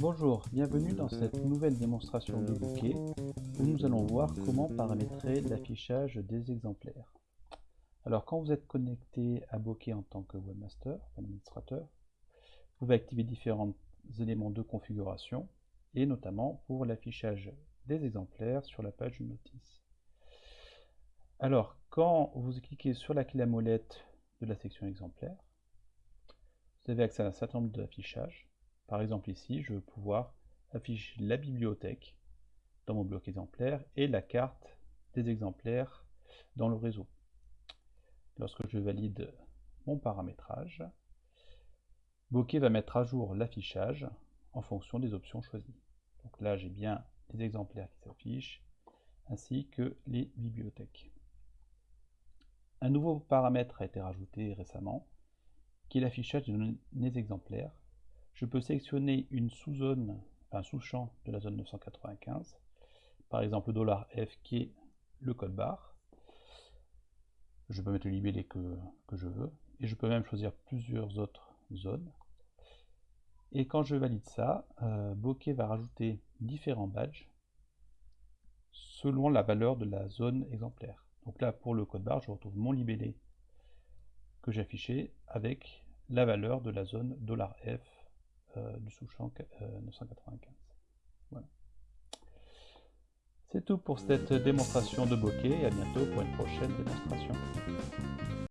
Bonjour, bienvenue dans cette nouvelle démonstration de bouquet où nous allons voir comment paramétrer l'affichage des exemplaires. Alors quand vous êtes connecté à Bokeh en tant que webmaster, administrateur, vous pouvez activer différents éléments de configuration et notamment pour l'affichage des exemplaires sur la page notice. Alors quand vous cliquez sur la clé à molette de la section exemplaires, vous avez accès à un certain nombre d'affichages par exemple ici, je veux pouvoir afficher la bibliothèque dans mon bloc exemplaire et la carte des exemplaires dans le réseau. Lorsque je valide mon paramétrage, Bokeh va mettre à jour l'affichage en fonction des options choisies. Donc là, j'ai bien les exemplaires qui s'affichent, ainsi que les bibliothèques. Un nouveau paramètre a été rajouté récemment, qui est l'affichage des exemplaires je peux sélectionner une sous-zone, un sous-champ de la zone 995, par exemple le $F qui est le code barre. Je peux mettre le libellé que, je veux, et je peux même choisir plusieurs autres zones. Et quand je valide ça, euh, Bokeh va rajouter différents badges selon la valeur de la zone exemplaire. Donc là, pour le code barre, je retrouve mon libellé que j'ai affiché avec la valeur de la zone $F du sous-champ 995. Euh. C'est tout pour cette démonstration de bokeh et à bientôt pour une prochaine démonstration.